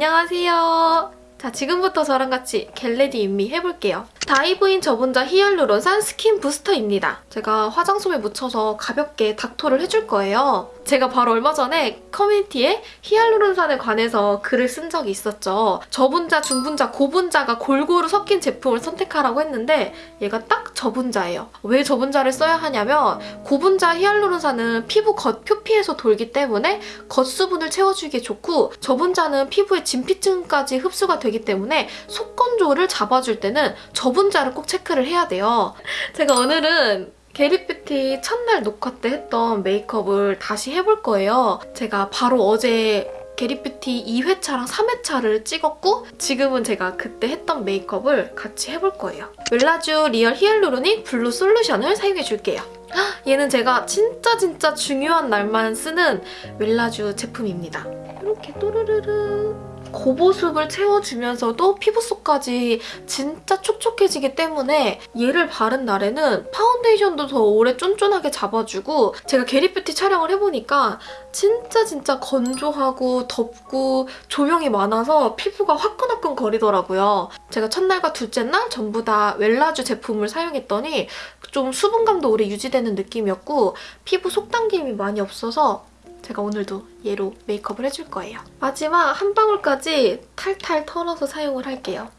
안녕하세요. 자, 지금부터 저랑 같이 get ready with me 해볼게요. 다이브인 저분자 히알루론산 skin booster입니다. 제가 화장솜에 묻혀서 가볍게 닥토를 해줄 거예요. 제가 바로 얼마 전에 커뮤니티에 히알루론산에 관해서 글을 쓴 적이 있었죠. 저분자, 중분자, 고분자가 골고루 섞인 제품을 선택하라고 했는데 얘가 딱 저분자예요. 왜 저분자를 써야 하냐면 고분자 히알루론산은 피부 겉 표피에서 돌기 때문에 겉수분을 채워주기에 좋고 저분자는 피부의 진피층까지 흡수가 되기 때문에 속건조를 잡아줄 때는 저분 저분자를 꼭 체크를 해야 돼요. 제가 오늘은 겟잇뷰티 첫날 녹화 때 했던 메이크업을 다시 해볼 거예요. 제가 바로 어제 겟잇뷰티 2회차랑 3회차를 찍었고 지금은 제가 그때 했던 메이크업을 같이 해볼 거예요. 웰라쥬 real hyaluronic blue solution을 사용해줄게요. 얘는 제가 진짜 진짜 중요한 날만 쓰는 웰라쥬 제품입니다. 이렇게 또르르르 고보습을 채워주면서도 피부 속까지 진짜 촉촉해지기 때문에 얘를 바른 날에는 파운데이션도 더 오래 쫀쫀하게 잡아주고 제가 겟잇뷰티 촬영을 해보니까 진짜 진짜 건조하고 덥고 조명이 많아서 피부가 화끈화끈 거리더라고요. 제가 첫날과 둘째 날 전부 다 웰라쥬 제품을 사용했더니 좀 수분감도 오래 유지되는 느낌이었고 피부 속당김이 많이 없어서 제가 오늘도 얘로 메이크업을 해줄 거예요. 마지막 한 방울까지 탈탈 털어서 사용을 할게요.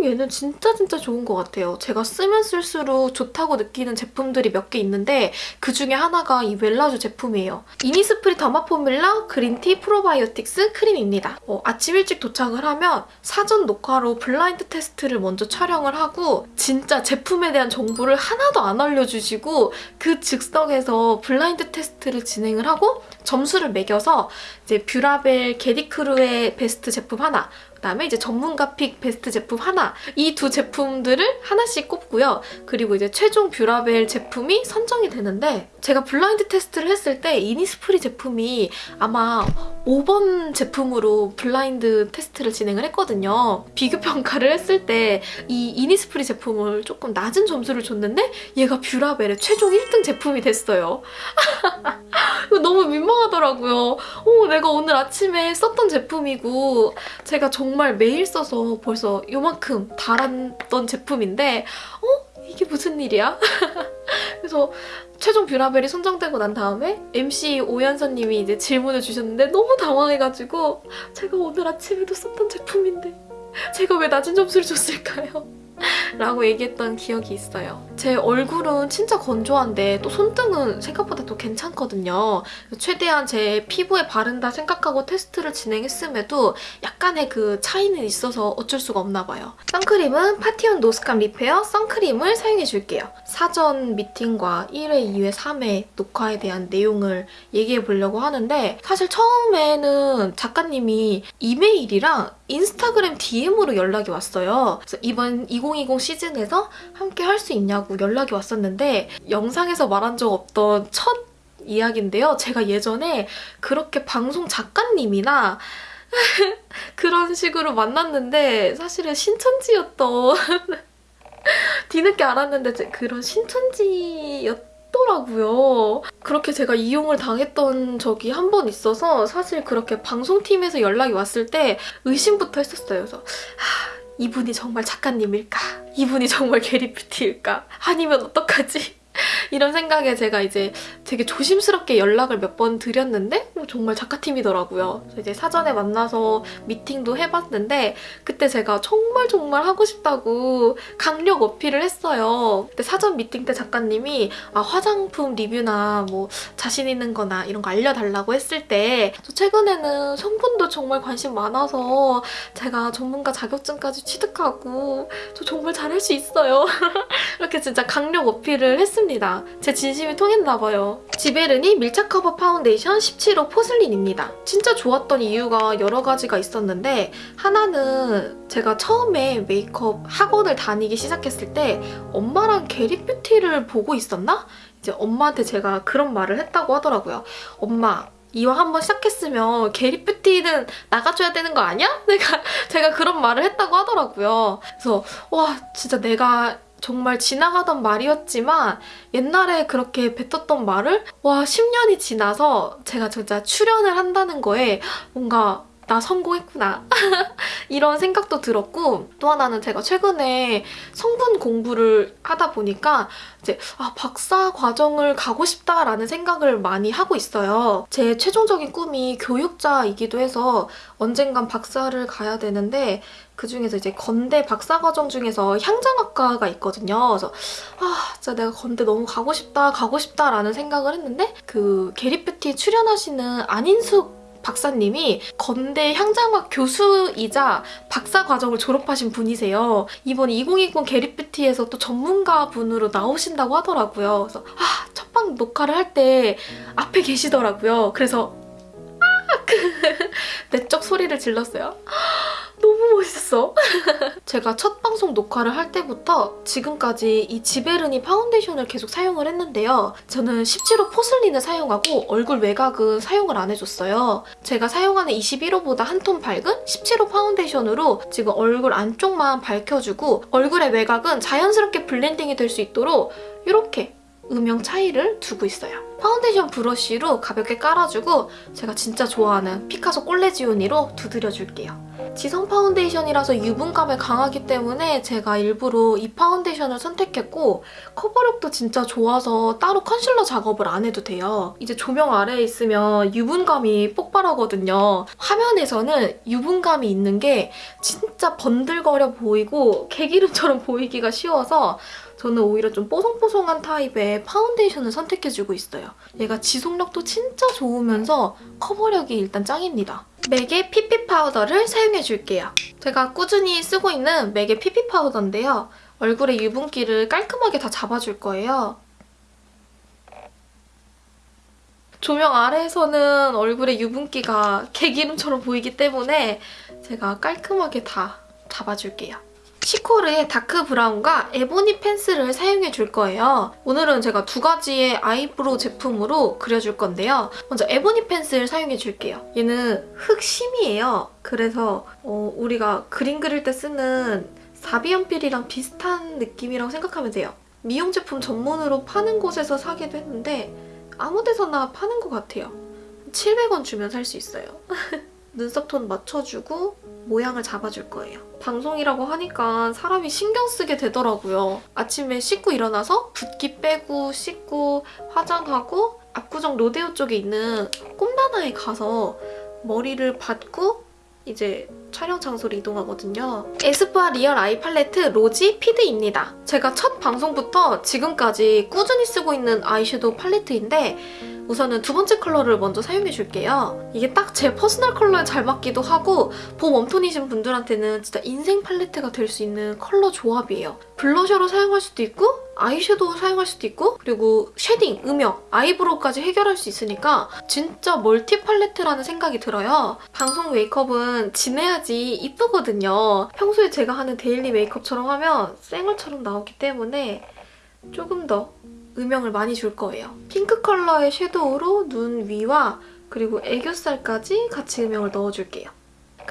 음, 얘는 진짜 진짜 좋은 것 같아요. 제가 쓰면 쓸수록 좋다고 느끼는 제품들이 몇 개 있는데 그중에 하나가 이 웰라쥬 제품이에요. 이니스프리 더마포뮬라 그린티 프로바이오틱스 크림입니다. 어, 아침 일찍 도착을 하면 사전 녹화로 블라인드 테스트를 먼저 촬영을 하고 진짜 제품에 대한 정보를 하나도 안 알려주시고 그 즉석에서 블라인드 테스트를 진행을 하고 점수를 매겨서 이제 뷰라벨 겟잇크루의 베스트 제품 하나 그다음에 이제 전문가 pick 베스트 제품 하나 이 두 제품들을 하나씩 꼽고요. 그리고 이제 최종 뷰라벨 제품이 선정이 되는데 제가 블라인드 테스트를 했을 때 이니스프리 제품이 아마 5번 제품으로 블라인드 테스트를 진행을 했거든요. 비교 평가를 했을 때 이 이니스프리 제품을 조금 낮은 점수를 줬는데 얘가 뷰라벨의 최종 1등 제품이 됐어요. 너무 민망하더라고요. 오, 내가 오늘 아침에 썼던 제품이고 제가 정말 매일 써서 벌써 요만큼 달았던 제품인데 어? 이게 무슨 일이야? 그래서 최종 뷰라벨이 선정되고 난 다음에 MC 오연서님이 이제 질문을 주셨는데 너무 당황해가지고 제가 오늘 아침에도 썼던 제품인데 제가 왜 낮은 점수를 줬을까요? 라고 얘기했던 기억이 있어요. 제 얼굴은 진짜 건조한데 또 손등은 생각보다 또 괜찮거든요. 최대한 제 피부에 바른다 생각하고 테스트를 진행했음에도 약간의 그 차이는 있어서 어쩔 수가 없나 봐요. 선크림은 파티온 노스캄 리페어 선크림을 사용해줄게요. 사전 미팅과 1회, 2회, 3회 녹화에 대한 내용을 얘기해 보려고 하는데 사실 처음에는 작가님이 이메일이랑 인스타그램 DM으로 연락이 왔어요. 그래서 이번 2020 시즌에서 함께 할 수 있냐고 연락이 왔었는데 영상에서 말한 적 없던 첫 이야기인데요. 제가 예전에 그렇게 방송 작가님이나 그런 식으로 만났는데 사실은 신천지였던 뒤늦게 알았는데 그런 신천지였던 더라고요. 그렇게 제가 이용을 당했던 적이 한 번 있어서 사실 그렇게 방송팀에서 연락이 왔을 때 의심부터 했었어요. 그래서 하, 이분이 정말 작가님일까? 이분이 정말 게리뷰티일까? 아니면 어떡하지? 이런 생각에 제가 이제 되게 조심스럽게 연락을 몇 번 드렸는데 뭐 정말 작가팀이더라고요. 이제 사전에 만나서 미팅도 해봤는데 그때 제가 정말 정말 하고 싶다고 강력 어필을 했어요. 그때 사전 미팅 때 작가님이 아, 화장품 리뷰나 뭐 자신 있는 거나 이런 거 알려달라고 했을 때 최근에는 성분도 정말 관심 많아서 제가 전문가 자격증까지 취득하고 저 정말 잘할 수 있어요. 이렇게 진짜 강력 어필을 했습니다. 제 진심이 통했나 봐요. 지베르니 밀착 커버 파운데이션 17호 포슬린입니다. 진짜 좋았던 이유가 여러 가지가 있었는데 하나는 제가 처음에 메이크업 학원을 다니기 시작했을 때 엄마랑 겟잇뷰티를 보고 있었나? 이제 엄마한테 제가 그런 말을 했다고 하더라고요. 엄마 이왕 한번 시작했으면 게리 뷰티는 나가줘야 되는 거 아니야? 내가 제가 그런 말을 했다고 하더라고요. 그래서 와 진짜 내가 정말 지나가던 말이었지만 옛날에 그렇게 뱉었던 말을 와 10년이 지나서 제가 진짜 출연을 한다는 거에 뭔가 나 성공했구나. 이런 생각도 들었고 또 하나는 제가 최근에 성분 공부를 하다 보니까 이제 아, 박사 과정을 가고 싶다라는 생각을 많이 하고 있어요. 제 최종적인 꿈이 교육자이기도 해서 언젠간 박사를 가야 되는데 그중에서 이제 건대 박사 과정 중에서 향장학과가 있거든요. 그래서 아 진짜 내가 건대 너무 가고 싶다 가고 싶다라는 생각을 했는데 그 게리뷰티 출연하시는 안인숙 박사님이 건대 향장학 교수이자 박사 과정을 졸업하신 분이세요. 이번 2020 게리뷰티에서 또 전문가 분으로 나오신다고 하더라고요. 그래서 아, 첫방 녹화를 할 때 앞에 계시더라고요. 그래서 아, 그 내적 소리를 질렀어요. 너무 멋있어. 제가 첫 방송 녹화를 할 때부터 지금까지 이 지베르니 파운데이션을 계속 사용을 했는데요. 저는 17호 포슬린을 사용하고 얼굴 외곽은 사용을 안 해줬어요. 제가 사용하는 21호보다 한 톤 밝은 17호 파운데이션으로 지금 얼굴 안쪽만 밝혀주고 얼굴의 외곽은 자연스럽게 블렌딩이 될 수 있도록 이렇게 음영 차이를 두고 있어요. 파운데이션 브러쉬로 가볍게 깔아주고 제가 진짜 좋아하는 피카소 꼴레지오니로 두드려줄게요. 지성 파운데이션이라서 유분감이 강하기 때문에 제가 일부러 이 파운데이션을 선택했고 커버력도 진짜 좋아서 따로 컨실러 작업을 안 해도 돼요. 이제 조명 아래에 있으면 유분감이 폭발하거든요. 화면에서는 유분감이 있는 게 진짜 번들거려 보이고 개기름처럼 보이기가 쉬워서 저는 오히려 좀 뽀송뽀송한 타입의 파운데이션을 선택해주고 있어요. 얘가 지속력도 진짜 좋으면서 커버력이 일단 짱입니다. 맥의 피피 파우더를 사용해줄게요. 제가 꾸준히 쓰고 있는 맥의 피피 파우더인데요. 얼굴의 유분기를 깔끔하게 다 잡아줄 거예요. 조명 아래에서는 얼굴에 유분기가 개기름처럼 보이기 때문에 제가 깔끔하게 다 잡아줄게요. 시코르의 다크 브라운과 에보니 펜슬을 사용해 줄 거예요. 오늘은 제가 두 가지의 아이브로우 제품으로 그려줄 건데요. 먼저 에보니 펜슬 사용해 줄게요. 얘는 흑심이에요. 그래서 어, 우리가 그림 그릴 때 쓰는 4B연필이랑 비슷한 느낌이라고 생각하면 돼요. 미용 제품 전문으로 파는 곳에서 사기도 했는데 아무 데서나 파는 것 같아요. 700원 주면 살 수 있어요. 눈썹 톤 맞춰주고 모양을 잡아줄 거예요. 방송이라고 하니까 사람이 신경 쓰게 되더라고요. 아침에 씻고 일어나서 붓기 빼고 씻고 화장하고 압구정 로데오 쪽에 있는 꼼다나에 가서 머리를 받고 이제 촬영 장소로 이동하거든요. 에스쁘아 리얼 아이 팔레트 로지 피드입니다. 제가 첫 방송부터 지금까지 꾸준히 쓰고 있는 아이섀도우 팔레트인데 우선은 두 번째 컬러를 먼저 사용해줄게요. 이게 딱 제 퍼스널 컬러에 잘 맞기도 하고 봄 웜톤이신 분들한테는 진짜 인생 팔레트가 될 수 있는 컬러 조합이에요. 블러셔로 사용할 수도 있고 아이섀도우 사용할 수도 있고 그리고 쉐딩, 음영, 아이브로우까지 해결할 수 있으니까 진짜 멀티 팔레트라는 생각이 들어요. 방송 메이크업은 진해야지 이쁘거든요. 평소에 제가 하는 daily 메이크업처럼 하면 쌩얼처럼 나오기 때문에 조금 더 음영을 많이 줄 거예요. 핑크 컬러의 섀도우로 눈 위와 그리고 애교살까지 같이 음영을 넣어줄게요.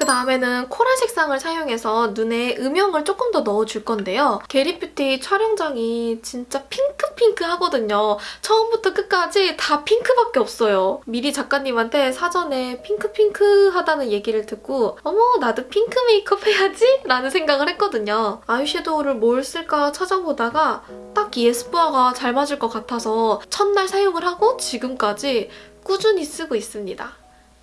그 다음에는 코랄 색상을 사용해서 눈에 음영을 조금 더 넣어줄 건데요. 게리뷰티 촬영장이 진짜 핑크핑크하거든요. 처음부터 끝까지 다 핑크밖에 없어요. 미리 작가님한테 사전에 핑크핑크하다는 얘기를 듣고 어머 나도 핑크 메이크업 해야지? 라는 생각을 했거든요. 아이섀도우를 뭘 쓸까 찾아보다가 딱 이 에스쁘아가 잘 맞을 것 같아서 첫날 사용을 하고 지금까지 꾸준히 쓰고 있습니다.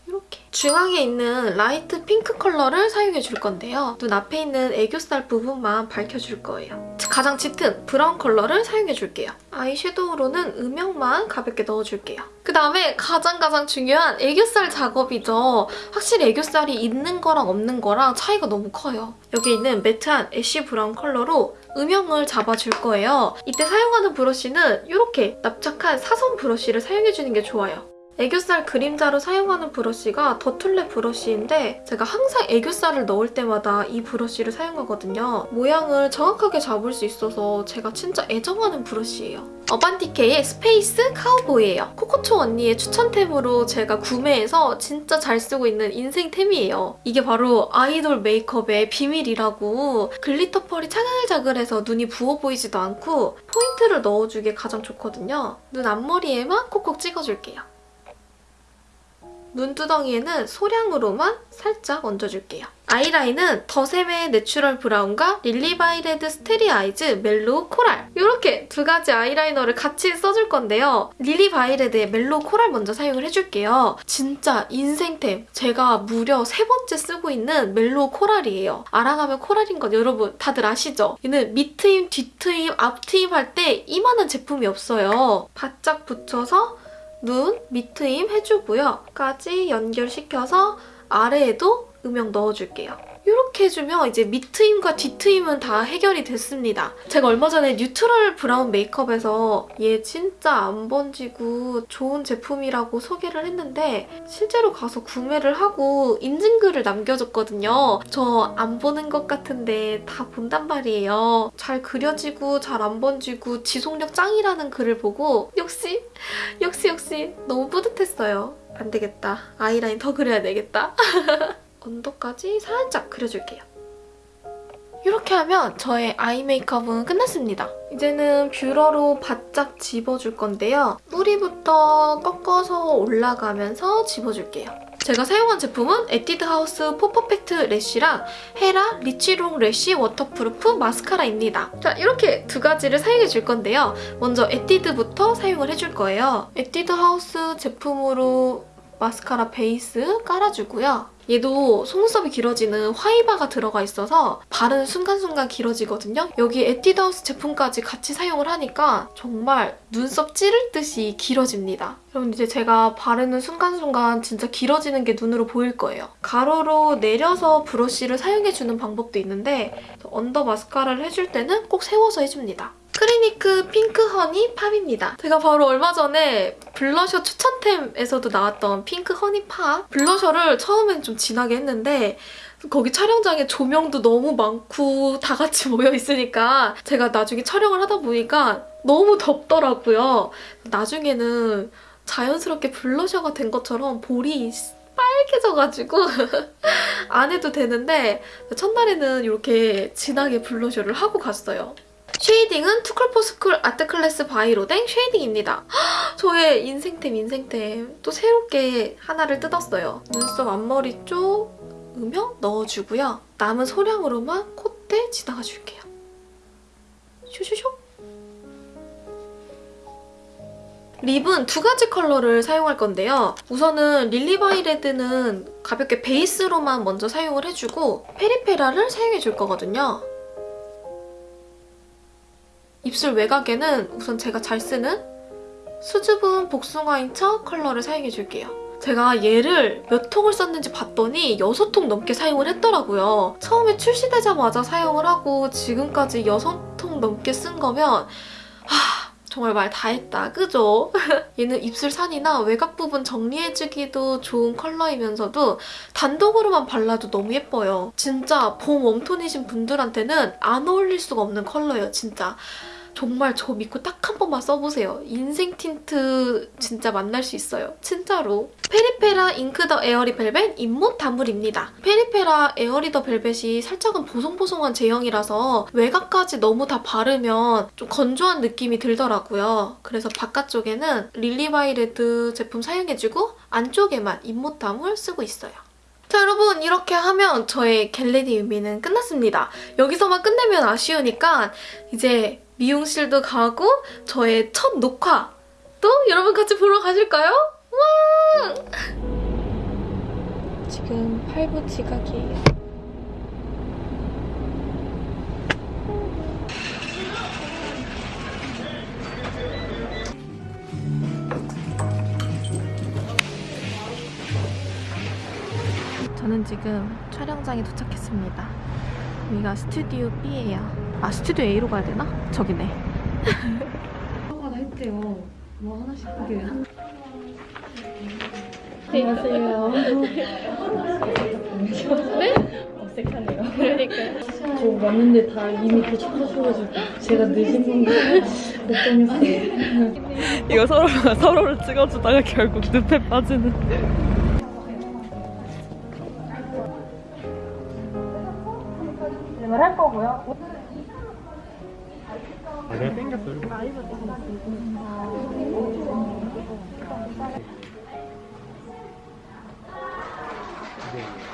이렇게 중앙에 있는 라이트 핑크 컬러를 사용해 줄 건데요. 눈 앞에 있는 애교살 부분만 밝혀줄 거예요. 가장 짙은 브라운 컬러를 사용해 줄게요. 아이섀도우로는 음영만 가볍게 넣어줄게요. 그 다음에 가장 가장 중요한 애교살 작업이죠. 확실히 애교살이 있는 거랑 없는 거랑 차이가 너무 커요. 여기 있는 매트한 ash 브라운 컬러로 음영을 잡아줄 거예요. 이때 사용하는 브러쉬는 이렇게 납작한 사선 브러쉬를 사용해주는 게 좋아요. 애교살 그림자로 사용하는 브러쉬가 더툴랩 브러쉬인데 제가 항상 애교살을 넣을 때마다 이 브러쉬를 사용하거든요. 모양을 정확하게 잡을 수 있어서 제가 진짜 애정하는 브러쉬예요. 어반디케이의 Space Cowboy예요. 코코초 언니의 추천템으로 제가 구매해서 진짜 잘 쓰고 있는 인생템이에요. 이게 바로 아이돌 메이크업의 비밀이라고 glitter 펄이 차글차글해서 눈이 부어 보이지도 않고 포인트를 넣어주기에 가장 좋거든요. 눈 앞머리에만 콕콕 찍어줄게요. 눈두덩이에는 소량으로만 살짝 얹어줄게요. 아이라인은 더샘의 natural brown과 릴리바이레드 Starry Eyes mellow coral 이렇게 두 가지 아이라이너를 같이 써줄 건데요. 릴리바이레드의 mellow coral 먼저 사용을 해줄게요. 진짜 인생템! 제가 무려 세 번째 쓰고 있는 mellow coral이에요. 알아가면 코랄인 건 여러분 다들 아시죠? 얘는 밑트임, 뒤트임, 앞트임 할 때 이만한 제품이 없어요. 바짝 붙여서 눈, 밑트임 해주고요. 까지 연결시켜서 아래에도 음영 넣어줄게요. 이렇게 해주면 이제 밑트임과 뒤트임은 다 해결이 됐습니다. 제가 얼마 전에 neutral brown 메이크업에서 얘 진짜 안 번지고 좋은 제품이라고 소개를 했는데 실제로 가서 구매를 하고 인증글을 남겨줬거든요. 저 안 보는 것 같은데 다 본단 말이에요. 잘 그려지고 잘 안 번지고 지속력 짱이라는 글을 보고 역시 역시 역시 너무 뿌듯했어요. 안 되겠다. 아이라인 더 그려야 되겠다. 언더까지 살짝 그려줄게요. 이렇게 하면 저의 아이 메이크업은 끝났습니다. 이제는 뷰러로 바짝 집어줄 건데요. 뿌리부터 꺾어서 올라가면서 집어줄게요. 제가 사용한 제품은 에뛰드 하우스 for perfect lash랑 헤라 rich long lash waterproof 마스카라입니다. 자, 이렇게 두 가지를 사용해 줄 건데요. 먼저 에뛰드부터 사용을 해줄 거예요. 에뛰드 하우스 제품으로 마스카라 베이스 깔아주고요. 얘도 속눈썹이 길어지는 fiber가 들어가 있어서 바르는 순간순간 길어지거든요. 여기 에뛰드하우스 제품까지 같이 사용을 하니까 정말 눈썹 찌를 듯이 길어집니다. 여러분 이제 제가 바르는 순간순간 진짜 길어지는 게 눈으로 보일 거예요. 가로로 내려서 브러쉬를 사용해주는 방법도 있는데 언더 마스카라를 해줄 때는 꼭 세워서 해줍니다. 크리니크 pink honey pop입니다. 제가 바로 얼마 전에 블러셔 추천템에서도 나왔던 pink honey pop 블러셔를 처음엔 좀 진하게 했는데 거기 촬영장에 조명도 너무 많고 다 같이 모여 있으니까 제가 나중에 촬영을 하다 보니까 너무 덥더라고요. 나중에는 자연스럽게 블러셔가 된 것처럼 볼이 빨개져가지고 안 해도 되는데 첫날에는 이렇게 진하게 블러셔를 하고 갔어요. shading은 투쿨포스쿨 아트클래스 바이로댕 shading입니다. 저의 인생템 인생템 또 새롭게 하나를 뜯었어요. 눈썹 앞머리 쪽 음영 넣어주고요. 남은 소량으로만 콧대 지나가줄게요. 슈슈슈 립은 두 가지 컬러를 사용할 건데요. 우선은 릴리바이레드는 가볍게 베이스로만 먼저 사용을 해주고 페리페라를 사용해줄 거거든요. 입술 외곽에는 우선 제가 잘 쓰는 수줍은 복숭아인 척 컬러를 사용해줄게요. 제가 얘를 몇 통을 썼는지 봤더니 6통 넘게 사용을 했더라고요. 처음에 출시되자마자 사용을 하고 지금까지 6통 넘게 쓴 거면 하, 정말 말 다 했다, 그죠? 얘는 입술 산이나 외곽 부분 정리해주기도 좋은 컬러이면서도 단독으로만 발라도 너무 예뻐요. 진짜 봄 웜톤이신 분들한테는 안 어울릴 수가 없는 컬러예요, 진짜. 정말 저 믿고 딱 한 번만 써보세요. 인생 틴트 진짜 만날 수 있어요. 진짜로. 페리페라 ink the airy velvet 잇몸 다물입니다. 페리페라 airy the velvet이 살짝은 보송보송한 제형이라서 외곽까지 너무 다 바르면 좀 건조한 느낌이 들더라고요. 그래서 바깥쪽에는 릴리바이레드 제품 사용해주고 안쪽에만 잇몸 다물 쓰고 있어요. 자 여러분 이렇게 하면 저의 get ready with me는 끝났습니다. 여기서만 끝내면 아쉬우니까 이제 미용실도 가고 저의 첫 녹화 또 여러분 같이 보러 가실까요? 와! 지금 8분 지각이에요. 저는 지금 촬영장에 도착했습니다. 여기가 스튜디오 B예요. 아 스튜디오 A로 가야 되나? 저기네. 했대요. 뭐 하나씩 크게. 안녕하세요. 네? 어색하네요. 그러니까요. 저 왔는데 다 이미 도착하셔가지고 제가 늦은 건가 걱정했어요. 이거 서로 서로를 찍어주다가 결국 늪에 빠지는. 아, 내가 땡겼어. 이렇게. 네.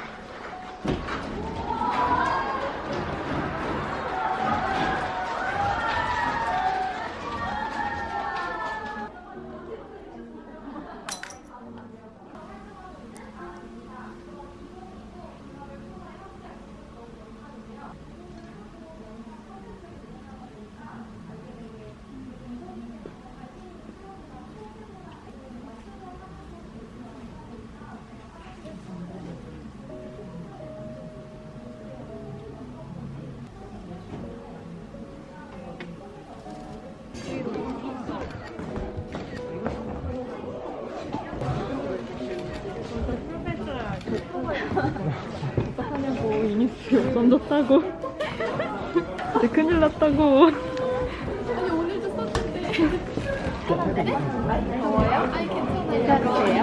던졌다고. 이제 큰일 났다고. 더워요? 아니 괜찮아요.